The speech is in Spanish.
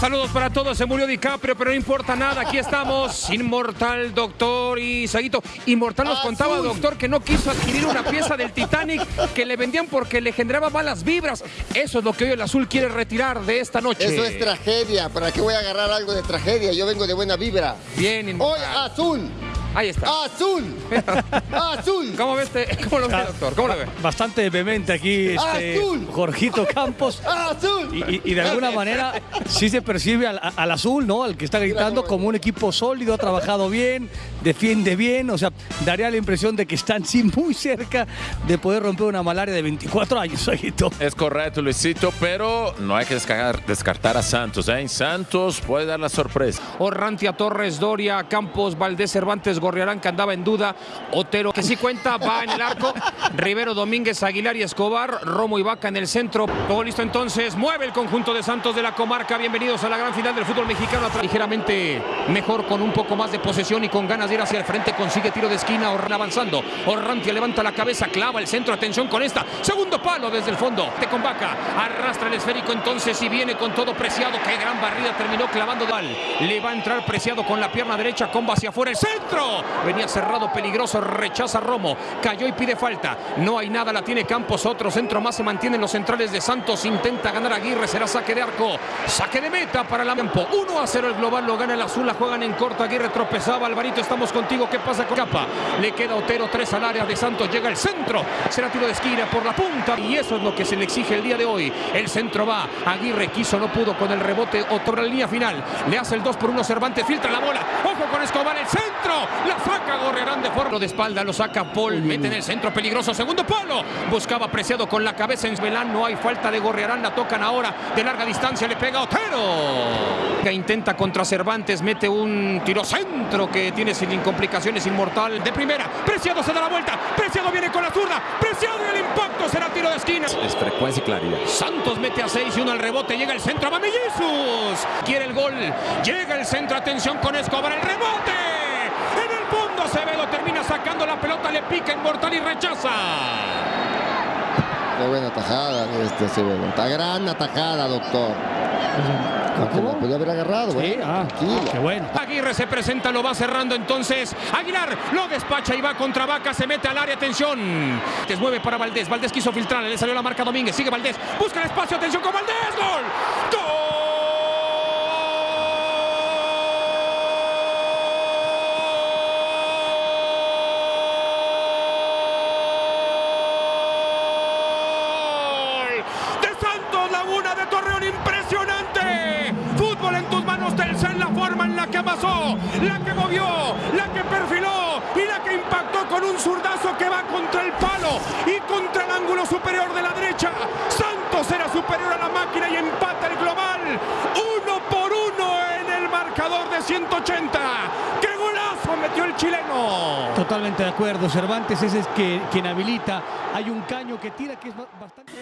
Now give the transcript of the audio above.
Saludos para todos, se murió DiCaprio, pero no importa nada, aquí estamos, inmortal, doctor y Saguito. Inmortal nos contaba, doctor, que no quiso adquirir una pieza del Titanic que le vendían porque le generaba malas vibras. Eso es lo que hoy el azul quiere retirar de esta noche. Eso es tragedia, ¿para qué voy a agarrar algo de tragedia? Yo vengo de buena vibra. Bien, Hoy inmortal. azul, Ahí está. azul, azul. ¿Cómo, ves este- ¿Cómo lo ve, doctor? ¿Cómo lo ve? Bastante vehemente aquí este Azul. Jorgito Campos. Azul. Y, y- y de alguna manera sí se percibe al, al azul, ¿no? Al que está gritando como un equipo sólido, ha trabajado bien, defiende bien. O sea, daría la impresión de que están sí muy cerca de poder romper una malaria de 24 años, Aguito. Es correcto, Luisito, pero no hay que descartar, descartar a Santos. ¿eh? En Santos puede dar la sorpresa. Orrantia, Torres, Doria, Campos, Valdés, Cervantes, Gorriarán, que andaba en duda. Otero, que sí cuenta, va en el arco. Rivero, Domínguez, Aguilar y Escobar. Romo y Vaca en el centro. Todo listo entonces. Mueve el conjunto de Santos de la comarca. Bienvenidos a la gran final del fútbol mexicano. Ligeramente mejor, con un poco más de posesión y con ganas de ir hacia el frente. Consigue tiro de esquina. Orran avanzando. Orrantia levanta la cabeza, clava el centro. Atención con esta. Segundo palo desde el fondo. Te con Vaca. Arrastra el esférico entonces y viene con todo preciado. Qué gran barrida terminó clavando. Le va a entrar preciado con la pierna derecha. Comba hacia afuera. El centro. Venía cerrado, peligroso. Rechaza Romo. Cayó y pide falta. No hay nada. La tiene Campos. Otro centro más se mantienen los centrales de Santos. Intenta ganar Aguirre. Será saque de arco. Saque de meta para la tiempo. 1 a 0 el global. Lo gana el azul. La juegan en corto. Aguirre tropezaba. Alvarito, estamos contigo. ¿Qué pasa con Capa? Le queda Otero. Tres al área de Santos. Llega el centro. Será tiro de esquina por la punta. Y eso es lo que se le exige el día de hoy. El centro va. Aguirre quiso, no pudo con el rebote. Otro en la línea final. Le hace el 2 por 1 Cervantes. Filtra la bola. Ojo con Escobar. El centro. La saca Gorrerán de forma de espalda. Lo saca Paul. Mete en el centro peligroso. Segundo palo. Buscaba apreciado con la cabeza en Velán. No hay falta de Gorrerán. La tocan ahora de larga distancia. Le pega Otero. Que intenta contra Cervantes. Mete un tiro centro que tiene sin complicaciones inmortal. De primera. Preciado se da la vuelta. Preciado viene con la zurda. Preciado y el impacto será tiro de esquina. Es frecuencia y claridad. Santos mete a 6 y uno al rebote. Llega el centro. ¡Va Jesús! Quiere el gol. Llega el centro. Atención con Escobar. El rebote. En el fondo Acevedo la pelota. Le pica Inmortal y rechaza. Qué buena tajada de este Acevedo. Está gran atajada, doctor. Aunque la podía haber agarrado, Sí, bueno, ah, tranquilo. qué bueno. Aguirre se presenta, lo va cerrando entonces. Aguilar lo despacha y va contra Vaca, se mete al área, atención. Se mueve para Valdés, Valdés quiso filtrar, le salió la marca Domínguez, sigue Valdés, busca el espacio, atención con Valdés, gol. ¡Gol! De Santos Laguna de Torreón, impresionante. Fútbol en tus manos, Telcel, la forma en la que amasó, la que movió, la que perfiló y la que impactó con un zurdazo que va contra el palo y contra el ángulo superior de la derecha. Santos era superior a la máquina y empata el global. Uno por uno en el marcador de 180. ¡Qué golazo metió el chileno! Totalmente de acuerdo. Cervantes ese es que, quien habilita. Hay un caño que tira que es ba- bastante...